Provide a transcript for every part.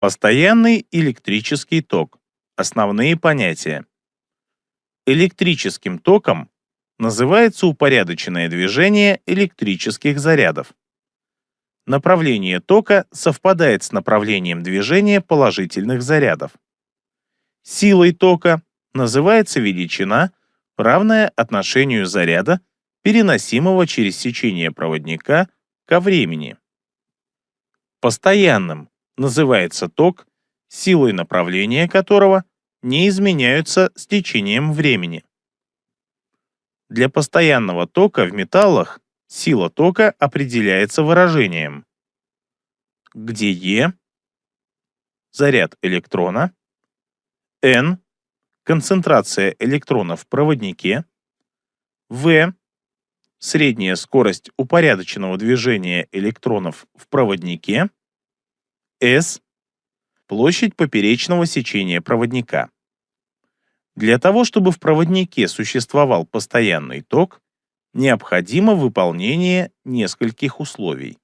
Постоянный электрический ток. Основные понятия. Электрическим током называется упорядоченное движение электрических зарядов. Направление тока совпадает с направлением движения положительных зарядов. Силой тока называется величина, равная отношению заряда, переносимого через сечение проводника ко времени. Постоянным называется ток, силой направления которого не изменяются с течением времени. Для постоянного тока в металлах сила тока определяется выражением, где E – заряд электрона, N – концентрация электрона в проводнике, V – средняя скорость упорядоченного движения электронов в проводнике, S – площадь поперечного сечения проводника. Для того, чтобы в проводнике существовал постоянный ток, необходимо выполнение нескольких условий.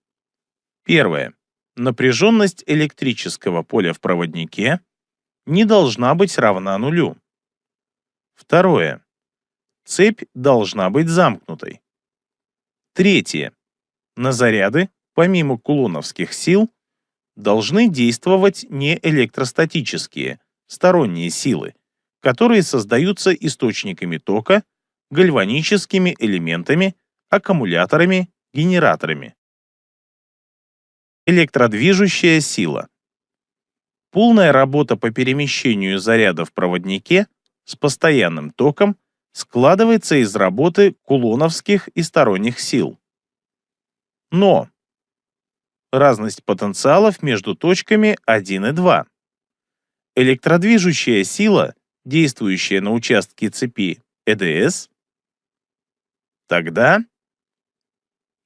Первое. Напряженность электрического поля в проводнике не должна быть равна нулю. Второе. Цепь должна быть замкнутой. Третье. На заряды, помимо кулоновских сил, должны действовать не электростатические, сторонние силы, которые создаются источниками тока, гальваническими элементами, аккумуляторами, генераторами. Электродвижущая сила. Полная работа по перемещению заряда в проводнике с постоянным током складывается из работы кулоновских и сторонних сил. Но разность потенциалов между точками 1 и 2. Электродвижущая сила действующая на участке цепи ЭДС, тогда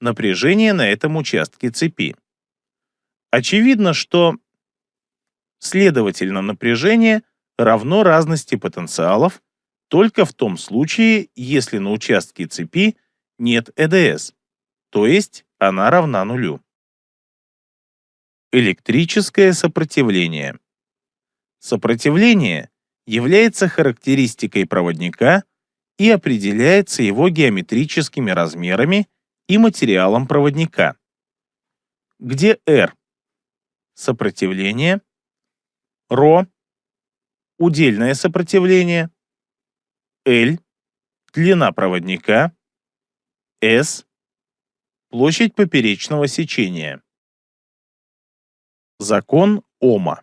напряжение на этом участке цепи. Очевидно, что следовательно напряжение равно разности потенциалов только в том случае, если на участке цепи нет ЭДС, то есть она равна нулю. Электрическое сопротивление. Сопротивление является характеристикой проводника и определяется его геометрическими размерами и материалом проводника, где R – сопротивление, ρ – удельное сопротивление, L – длина проводника, S – площадь поперечного сечения. Закон Ома.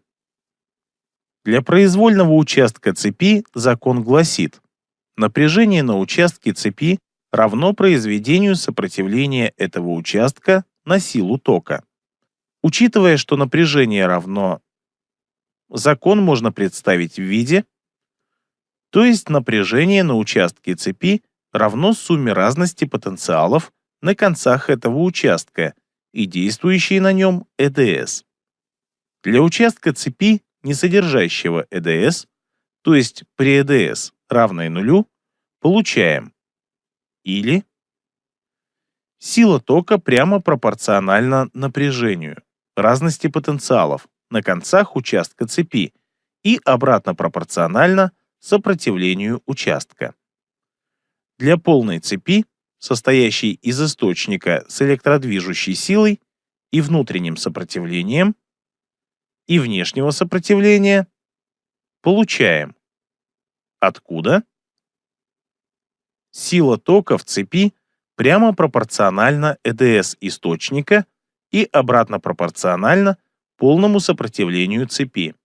Для произвольного участка цепи закон гласит, напряжение на участке цепи равно произведению сопротивления этого участка на силу тока. Учитывая, что напряжение равно закон можно представить в виде, то есть напряжение на участке цепи равно сумме разности потенциалов на концах этого участка и действующей на нем ЭДС. Для участка цепи не содержащего ЭДС, то есть при ЭДС равной нулю, получаем или сила тока прямо пропорциональна напряжению, разности потенциалов на концах участка цепи и обратно пропорциональна сопротивлению участка. Для полной цепи, состоящей из источника с электродвижущей силой и внутренним сопротивлением, и внешнего сопротивления, получаем откуда сила тока в цепи прямо пропорциональна ЭДС источника и обратно пропорциональна полному сопротивлению цепи.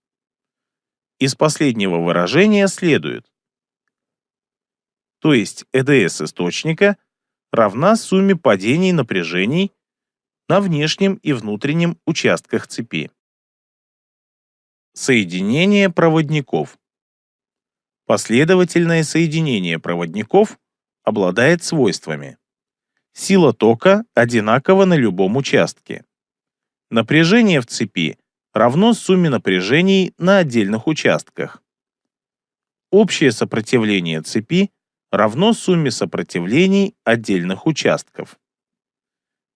Из последнего выражения следует, то есть ЭДС источника равна сумме падений напряжений на внешнем и внутреннем участках цепи. Соединение проводников. Последовательное соединение проводников обладает свойствами. Сила тока одинакова на любом участке. Напряжение в цепи равно сумме напряжений на отдельных участках. Общее сопротивление цепи равно сумме сопротивлений отдельных участков.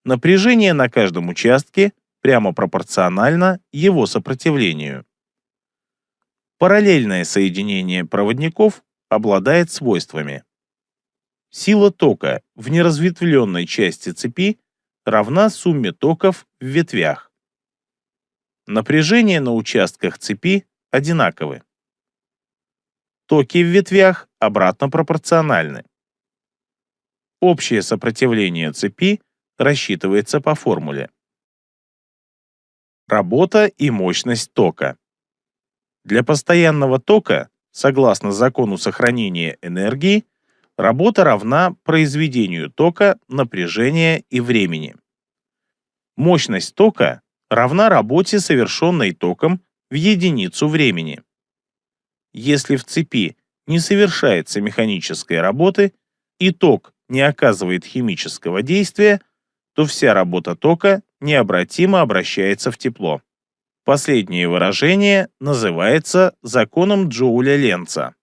Напряжение на каждом участке прямо пропорционально его сопротивлению. Параллельное соединение проводников обладает свойствами. Сила тока в неразветвленной части цепи равна сумме токов в ветвях. Напряжения на участках цепи одинаковы. Токи в ветвях обратно пропорциональны. Общее сопротивление цепи рассчитывается по формуле. Работа и мощность тока. Для постоянного тока, согласно закону сохранения энергии, работа равна произведению тока, напряжения и времени. Мощность тока равна работе, совершенной током в единицу времени. Если в цепи не совершается механической работы и ток не оказывает химического действия, то вся работа тока необратимо обращается в тепло. Последнее выражение называется законом Джоуля-Ленца.